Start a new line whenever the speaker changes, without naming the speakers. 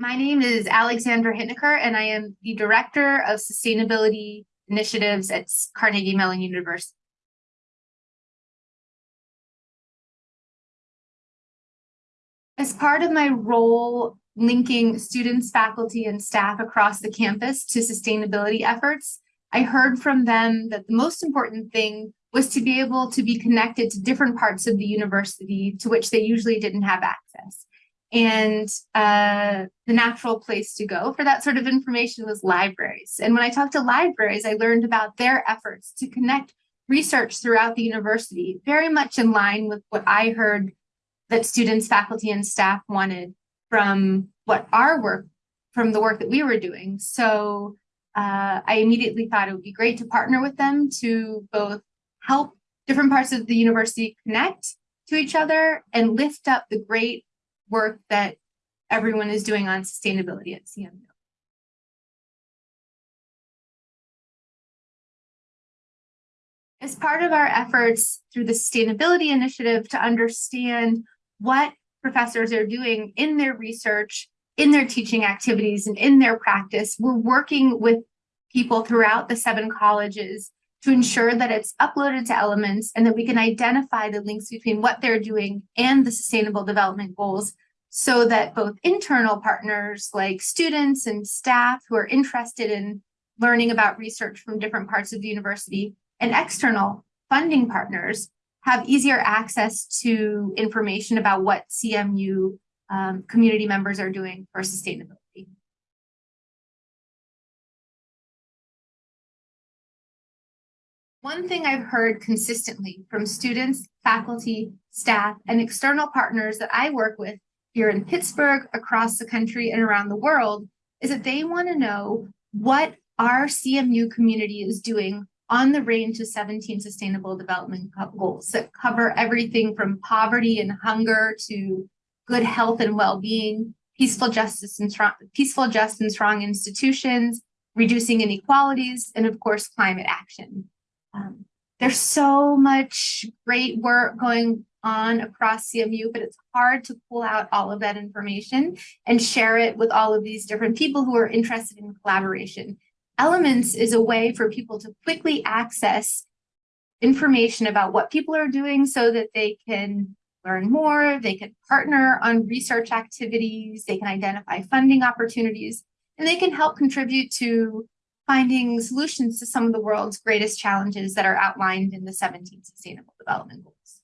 My name is Alexandra Hiniker, and I am the Director of Sustainability Initiatives at Carnegie Mellon University. As part of my role linking students, faculty, and staff across the campus to sustainability efforts, I heard from them that the most important thing was to be able to be connected to different parts of the university to which they usually didn't have access. And uh, the natural place to go for that sort of information was libraries. And when I talked to libraries, I learned about their efforts to connect research throughout the university, very much in line with what I heard that students, faculty, and staff wanted from what our work, from the work that we were doing. So uh, I immediately thought it would be great to partner with them to both help different parts of the university connect to each other and lift up the great work that everyone is doing on sustainability at CMU. As part of our efforts through the sustainability initiative to understand what professors are doing in their research, in their teaching activities, and in their practice, we're working with people throughout the seven colleges to ensure that it's uploaded to elements and that we can identify the links between what they're doing and the sustainable development goals so that both internal partners like students and staff who are interested in learning about research from different parts of the university and external funding partners have easier access to information about what CMU um, community members are doing for sustainability. One thing I've heard consistently from students, faculty, staff, and external partners that I work with here in Pittsburgh, across the country, and around the world is that they want to know what our CMU community is doing on the range of 17 sustainable development goals that cover everything from poverty and hunger to good health and well-being, peaceful justice and strong, peaceful, just and strong institutions, reducing inequalities, and of course, climate action. Um, there's so much great work going on across CMU, but it's hard to pull out all of that information and share it with all of these different people who are interested in collaboration. Elements is a way for people to quickly access information about what people are doing so that they can learn more, they can partner on research activities, they can identify funding opportunities, and they can help contribute to finding solutions to some of the world's greatest challenges that are outlined in the 17 Sustainable Development Goals.